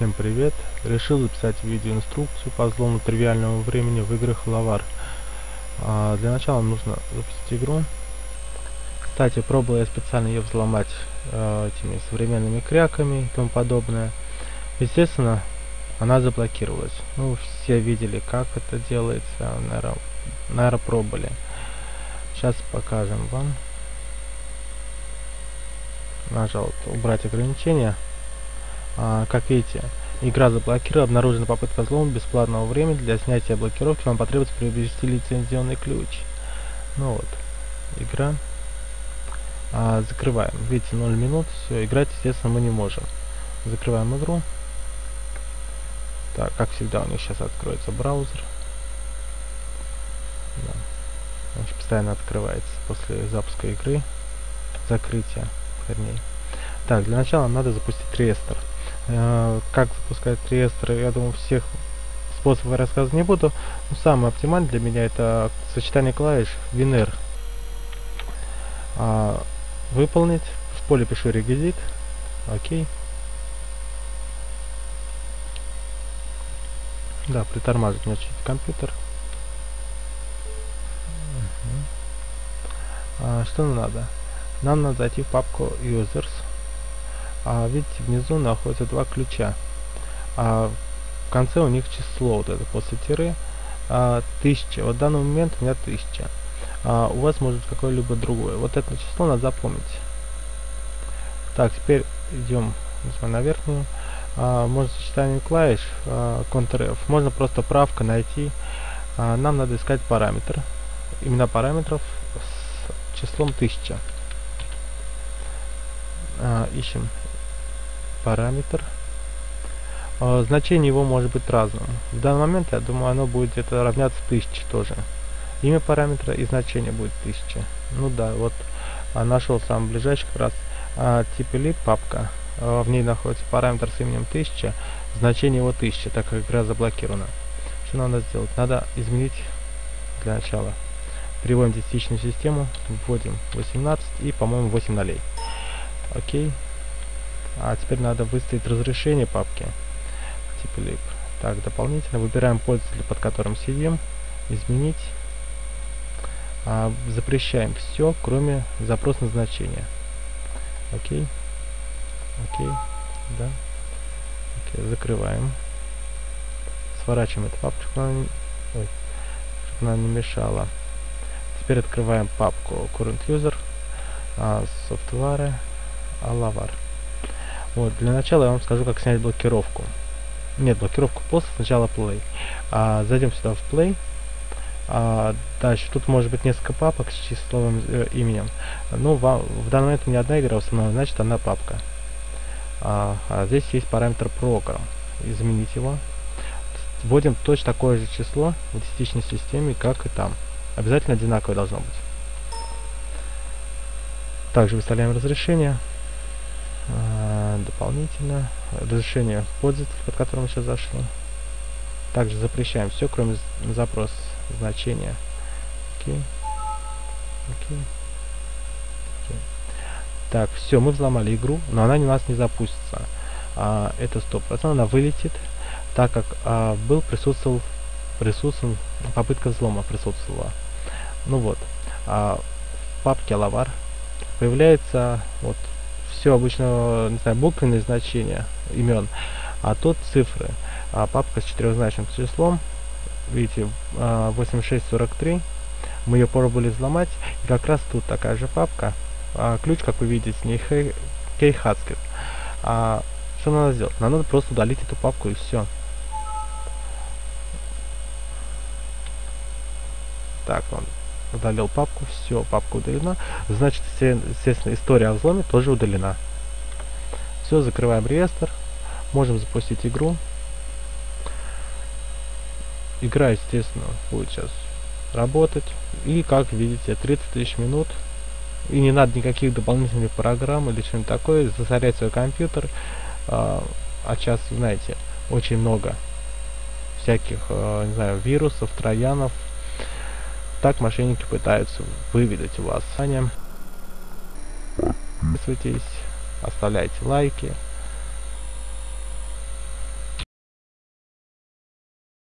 Всем привет! Решил записать видеоинструкцию по взлому тривиального времени в играх Лавар. А, для начала нужно запустить игру. Кстати, пробовал я специально ее взломать э, этими современными кряками и тому подобное. Естественно, она заблокировалась. Ну, все видели, как это делается, наверное, наверное пробовали. Сейчас покажем вам. Нажал убрать ограничения. А, как видите, игра заблокирована, обнаружена попытка взлома бесплатного времени. Для снятия блокировки вам потребуется приобрести лицензионный ключ. Ну вот, игра. А, закрываем. Видите, 0 минут. Все, играть, естественно, мы не можем. Закрываем игру. Так, как всегда, у них сейчас откроется браузер. Да. Он постоянно открывается после запуска игры. Закрытия, вернее. Так, для начала надо запустить реестр. Э, как запускать реестры, я думаю, всех способов я рассказывать не буду. Но самый оптимальный для меня это сочетание клавиш WinR. А, выполнить. В поле пишу реквизит. Окей. Да, притормаживает мне чуть компьютер. Угу. А, что нам надо? Нам надо зайти в папку Users а, видите, внизу находятся два ключа. А, в конце у них число, вот это после тире, а, 1000. Вот в данный момент у меня 1000. А, у вас может какое-либо другое. Вот это число надо запомнить. Так, теперь идем на верхнюю. А, можно сочетание клавиш, а, Ctrl-F. Можно просто правка найти. А, нам надо искать параметр. Именно параметров с числом 1000. А, ищем параметр. Э, значение его может быть разным. В данный момент, я думаю, оно будет где-то равняться 1000 тоже. Имя параметра и значение будет 1000. Ну да, вот а, нашел самый ближайший как раз а, тип или папка. А, в ней находится параметр с именем 1000, значение его 1000, так как игра заблокирована. Что надо сделать? Надо изменить для начала. Переводим десятичную систему, вводим 18 и, по-моему, 8 нолей. Окей. А теперь надо выставить разрешение папки. Типа lib. Так, дополнительно выбираем пользователя, под которым сидим. Изменить. А, запрещаем все, кроме запрос назначения. Окей. Окей. Да. Окей, закрываем. Сворачиваем эту папку, чтобы она, ой, чтобы она не мешала. Теперь открываем папку current user, а, software, alavar. Вот, для начала я вам скажу, как снять блокировку. Нет, блокировку после, сначала play. А, зайдем сюда в play. А, дальше, тут может быть несколько папок с числовым э, именем. Ну, вам, в данный момент у меня одна игра установлена, значит одна папка. А, а здесь есть параметр program. Изменить его. Вводим точно такое же число в десятичной системе, как и там. Обязательно одинаковое должно быть. Также выставляем разрешение. А, дополнительно разрешение пользователя, под которым сейчас зашли. Также запрещаем все, кроме запрос значения. Окей. Окей. Окей. Так, все, мы взломали игру, но она у нас не запустится. А, это стоп. Она вылетит, так как а, был присутствовал, присутствовал попытка взлома присутствовала. Ну вот, а, в папке Лавар появляется вот все обычно, не знаю, буквенные значения имен, а тут цифры. А папка с четырехзначным числом, видите, 8643, а, мы ее пробовали взломать, и как раз тут такая же папка, а, ключ, как вы видите, не Кейхацкер. А, что надо сделать? Нам надо просто удалить эту папку и все. Так, он удалил папку, все, папка удалена. Значит, естественно, история о взломе тоже удалена. Все, закрываем реестр. Можем запустить игру. Игра, естественно, будет сейчас работать. И, как видите, 30 тысяч минут. И не надо никаких дополнительных программ или что-нибудь такое. Засорять свой компьютер. А, а сейчас, знаете, очень много всяких, а, не знаю, вирусов, троянов, так мошенники пытаются выведать у вас. Подписывайтесь, оставляйте лайки.